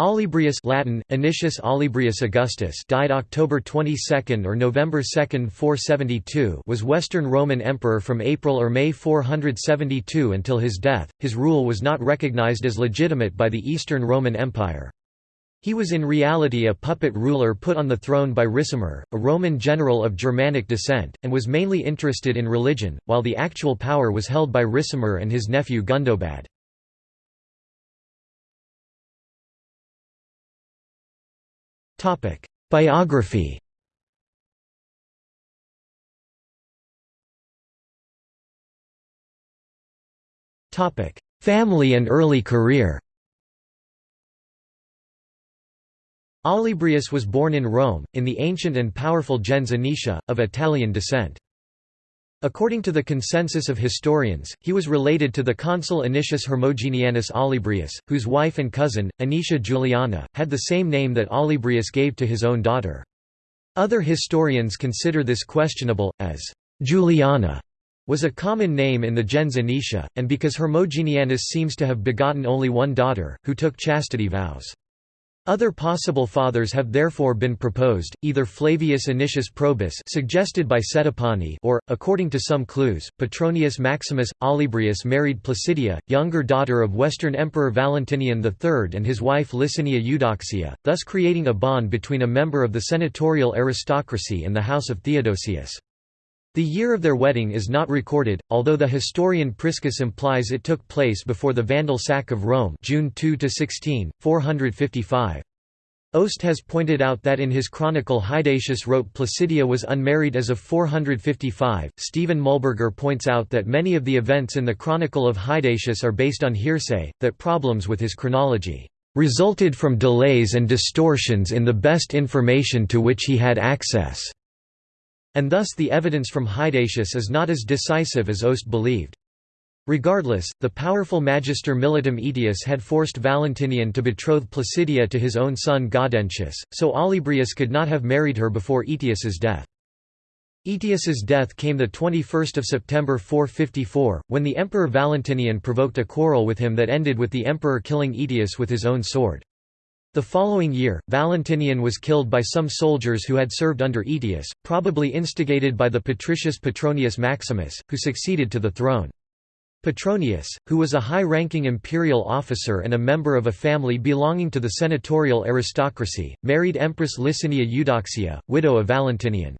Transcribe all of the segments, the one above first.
Olybrius Latin, Anicius Olybrius Augustus died October 22 or November 2, 472 was Western Roman Emperor from April or May 472 until his death. His rule was not recognized as legitimate by the Eastern Roman Empire. He was in reality a puppet ruler put on the throne by Ricimer, a Roman general of Germanic descent, and was mainly interested in religion, while the actual power was held by Ricimer and his nephew Gundobad. Biography. Family and early career. Olybrius was born in Rome, in the ancient and powerful gens Anicia, of Italian descent. According to the consensus of historians, he was related to the consul Anicius Hermogenianus Olybrius, whose wife and cousin, Anicia Juliana, had the same name that Olybrius gave to his own daughter. Other historians consider this questionable, as Juliana was a common name in the gens Anicia, and because Hermogenianus seems to have begotten only one daughter, who took chastity vows. Other possible fathers have therefore been proposed, either Flavius Initius Probus suggested by Settipani or, according to some clues, Petronius Maximus. Olybrius married Placidia, younger daughter of Western Emperor Valentinian III and his wife Licinia Eudoxia, thus creating a bond between a member of the senatorial aristocracy and the house of Theodosius. The year of their wedding is not recorded, although the historian Priscus implies it took place before the Vandal sack of Rome June 2–16, 455. Oost has pointed out that in his chronicle Hydatius wrote Placidia was unmarried as of 455. Stephen Muhlberger points out that many of the events in the chronicle of Hydatius are based on hearsay, that problems with his chronology resulted from delays and distortions in the best information to which he had access and thus the evidence from Hydatius is not as decisive as Oost believed. Regardless, the powerful Magister Militum Aetius had forced Valentinian to betroth Placidia to his own son Gaudentius, so Olybrius could not have married her before Aetius's death. Aetius's death came 21 September 454, when the Emperor Valentinian provoked a quarrel with him that ended with the emperor killing Aetius with his own sword. The following year, Valentinian was killed by some soldiers who had served under Aetius, probably instigated by the patricius Petronius Maximus, who succeeded to the throne. Petronius, who was a high-ranking imperial officer and a member of a family belonging to the senatorial aristocracy, married Empress Licinia Eudoxia, widow of Valentinian.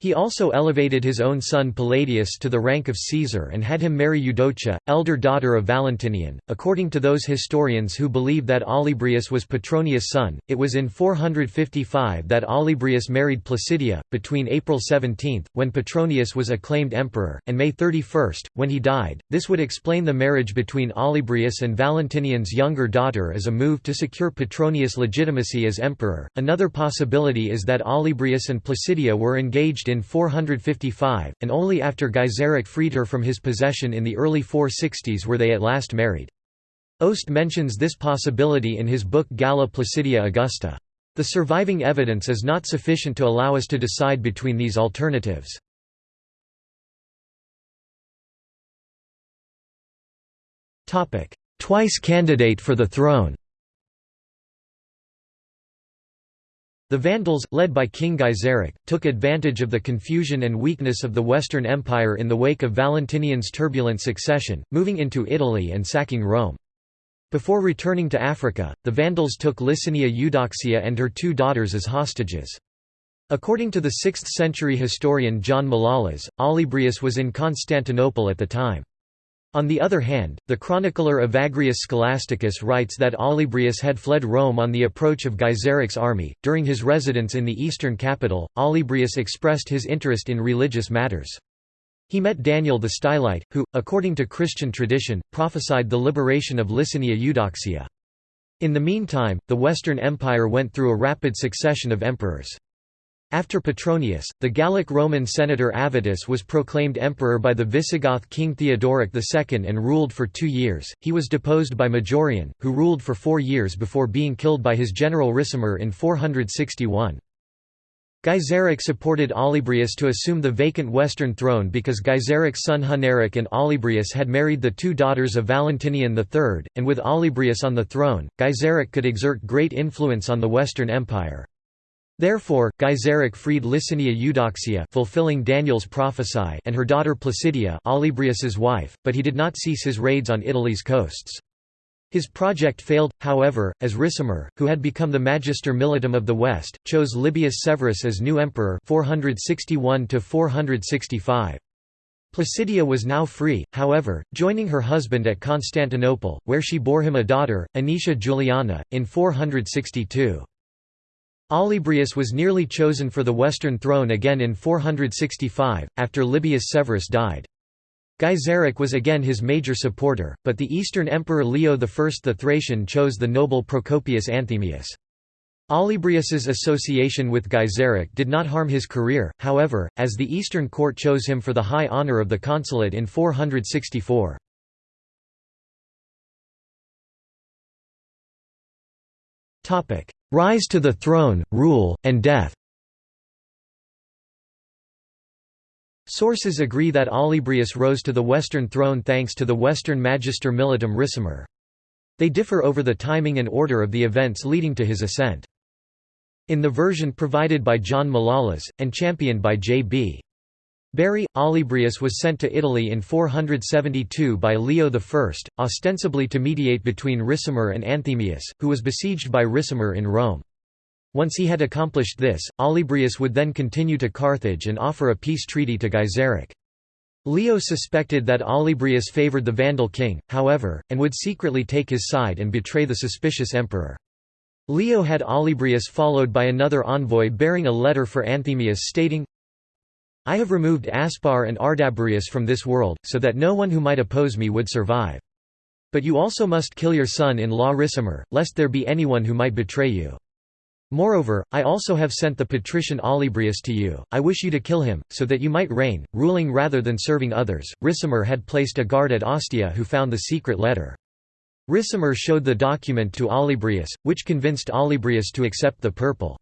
He also elevated his own son Palladius to the rank of Caesar and had him marry Eudocia, elder daughter of Valentinian. According to those historians who believe that Olybrius was Petronius' son, it was in 455 that Olybrius married Placidia, between April 17, when Petronius was acclaimed emperor, and May 31, when he died. This would explain the marriage between Olybrius and Valentinian's younger daughter as a move to secure Petronius' legitimacy as emperor. Another possibility is that Olybrius and Placidia were engaged in 455, and only after Gaiseric freed her from his possession in the early 460s were they at last married. Oost mentions this possibility in his book Galla Placidia Augusta. The surviving evidence is not sufficient to allow us to decide between these alternatives. Twice candidate for the throne The Vandals, led by King Gaiseric, took advantage of the confusion and weakness of the Western Empire in the wake of Valentinian's turbulent succession, moving into Italy and sacking Rome. Before returning to Africa, the Vandals took Licinia Eudoxia and her two daughters as hostages. According to the 6th-century historian John Malalas, Olybrius was in Constantinople at the time. On the other hand, the chronicler Evagrius Scholasticus writes that Olybrius had fled Rome on the approach of Gaiseric's army. During his residence in the eastern capital, Olybrius expressed his interest in religious matters. He met Daniel the Stylite, who, according to Christian tradition, prophesied the liberation of Licinia Eudoxia. In the meantime, the Western Empire went through a rapid succession of emperors. After Petronius, the Gallic Roman senator Avitus was proclaimed emperor by the Visigoth king Theodoric II and ruled for two years. He was deposed by Majorian, who ruled for four years before being killed by his general Ricimer in 461. Gaiseric supported Olybrius to assume the vacant western throne because Gaiseric's son Huneric and Olybrius had married the two daughters of Valentinian III, and with Olybrius on the throne, Gaiseric could exert great influence on the Western Empire. Therefore, Gaiseric freed Licinia Eudoxia fulfilling Daniel's prophecy and her daughter Placidia Olybrius's wife, but he did not cease his raids on Italy's coasts. His project failed, however, as Ricimer, who had become the Magister Militum of the West, chose Libius Severus as new emperor 461 Placidia was now free, however, joining her husband at Constantinople, where she bore him a daughter, Anicia Juliana, in 462. Olybrius was nearly chosen for the western throne again in 465, after Libius Severus died. Gaiseric was again his major supporter, but the Eastern Emperor Leo I the Thracian chose the noble Procopius Anthemius. Olybrius's association with Gaiseric did not harm his career, however, as the Eastern court chose him for the high honour of the consulate in 464. Rise to the throne, rule, and death Sources agree that Olybrius rose to the Western throne thanks to the Western Magister Militum Ricimer. They differ over the timing and order of the events leading to his ascent. In the version provided by John Malalas, and championed by J.B. Bury, Olybrius was sent to Italy in 472 by Leo I, ostensibly to mediate between Ricimer and Anthemius, who was besieged by Ricimer in Rome. Once he had accomplished this, Olybrius would then continue to Carthage and offer a peace treaty to Gaiseric. Leo suspected that Olybrius favoured the Vandal king, however, and would secretly take his side and betray the suspicious emperor. Leo had Olybrius followed by another envoy bearing a letter for Anthemius stating, I have removed Aspar and Ardaburius from this world, so that no one who might oppose me would survive. But you also must kill your son-in-law Ricimer, lest there be anyone who might betray you. Moreover, I also have sent the patrician Olybrius to you, I wish you to kill him, so that you might reign, ruling rather than serving others. Ricimer had placed a guard at Ostia who found the secret letter. Ricimer showed the document to Olybrius, which convinced Olybrius to accept the purple.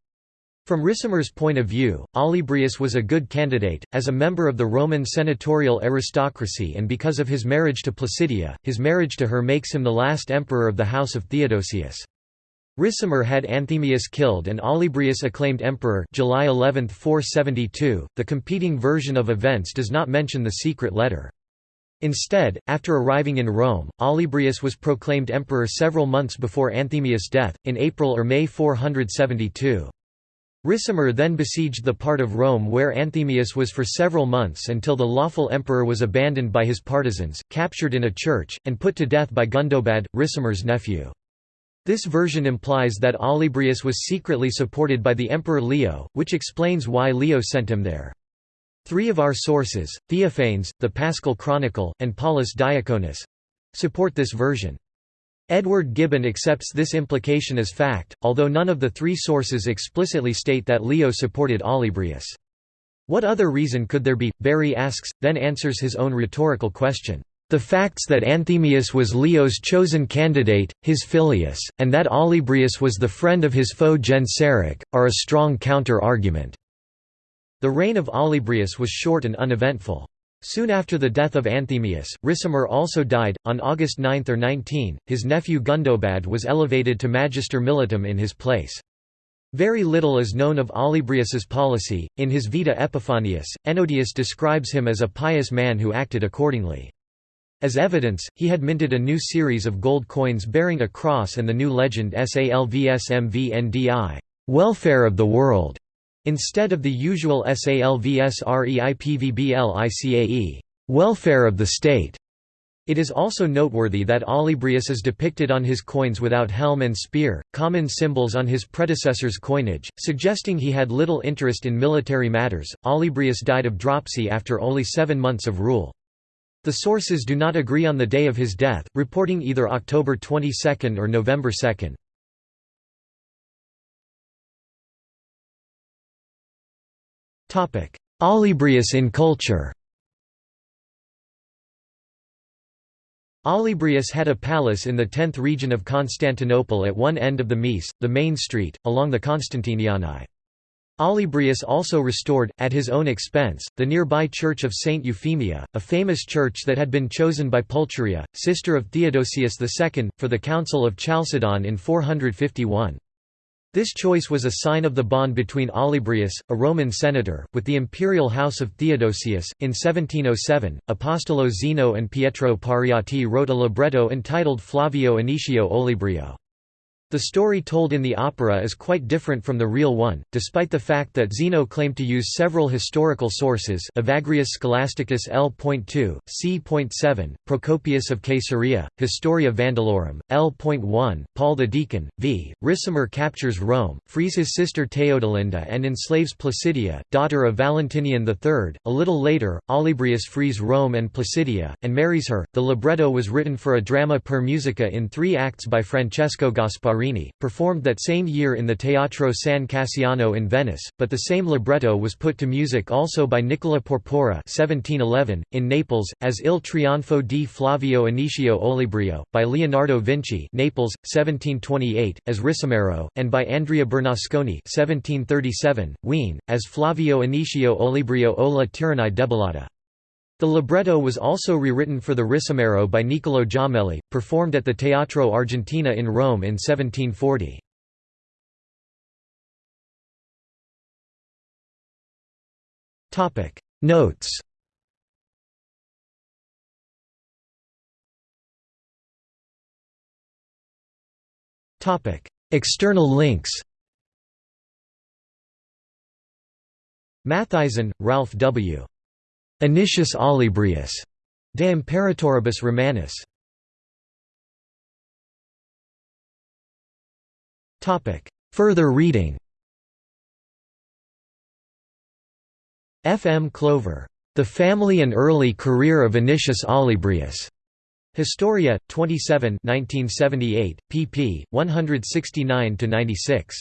From Ricimer's point of view, Olybrius was a good candidate, as a member of the Roman senatorial aristocracy and because of his marriage to Placidia, his marriage to her makes him the last emperor of the house of Theodosius. Ricimer had Anthemius killed and Olybrius acclaimed emperor July 11, 472. The competing version of events does not mention the secret letter. Instead, after arriving in Rome, Olybrius was proclaimed emperor several months before Anthemius' death, in April or May 472. Ricimer then besieged the part of Rome where Anthemius was for several months until the lawful emperor was abandoned by his partisans, captured in a church, and put to death by Gundobad, Ricimer's nephew. This version implies that Olybrius was secretly supported by the Emperor Leo, which explains why Leo sent him there. Three of our sources, Theophanes, the Paschal Chronicle, and Paulus Diaconus—support this version. Edward Gibbon accepts this implication as fact, although none of the three sources explicitly state that Leo supported Olybrius. What other reason could there be? Bury asks, then answers his own rhetorical question. The facts that Anthemius was Leo's chosen candidate, his filius, and that Olybrius was the friend of his foe Genseric, are a strong counter-argument. The reign of Olybrius was short and uneventful. Soon after the death of Anthemius, Ricimer also died. On August 9 or 19, his nephew Gundobad was elevated to Magister Militum in his place. Very little is known of Olybrius's policy. In his Vita Epiphanius, Ennodius describes him as a pious man who acted accordingly. As evidence, he had minted a new series of gold coins bearing a cross and the new legend Salvsmvndi welfare of the world", instead of the usual Salvsreipvblicae welfare of the state". It is also noteworthy that Olybrius is depicted on his coins without helm and spear, common symbols on his predecessor's coinage, suggesting he had little interest in military matters. Olybrius died of dropsy after only seven months of rule. The sources do not agree on the day of his death, reporting either October 22 or November 2. Olybrius in culture Olybrius had a palace in the 10th region of Constantinople at one end of the Mese, the main street, along the Constantiniani. Olybrius also restored, at his own expense, the nearby church of Saint Euphemia, a famous church that had been chosen by Pulcheria, sister of Theodosius II, for the Council of Chalcedon in 451. This choice was a sign of the bond between Olybrius, a Roman senator, with the imperial house of Theodosius. In 1707, Apostolo Zeno and Pietro Pariati wrote a libretto entitled Flavio Anicio Olibrio. The story told in the opera is quite different from the real one, despite the fact that Zeno claimed to use several historical sources Evagrius Scholasticus L.2, C.7, Procopius of Caesarea, Historia Vandalorum, L.1, Paul the Deacon, v. Ricimer captures Rome, frees his sister Theodolinda and enslaves Placidia, daughter of Valentinian III. A little later, Olybrius frees Rome and Placidia, and marries her. The libretto was written for a drama per musica in three acts by Francesco Gasparini performed that same year in the Teatro San Cassiano in Venice, but the same libretto was put to music also by Nicola Porpora 1711, in Naples, as Il Trionfo di Flavio Anicio Olibrio, by Leonardo Vinci Naples, 1728, as Ricimero, and by Andrea Bernasconi 1737, Wien, as Flavio Anicio Olibrio o la Tyrannie debellata. The libretto was also rewritten for the Ricimero by Niccolò Jommelli, performed at the Teatro Argentina in Rome in 1740. Notes External links Mathisen, Ralph W. Anicius Olybrius, De Imperatoribus Romanis. Further reading F. M. Clover. The Family and Early Career of Anicius Olybrius. Historia, 27 1978, pp. 169–96.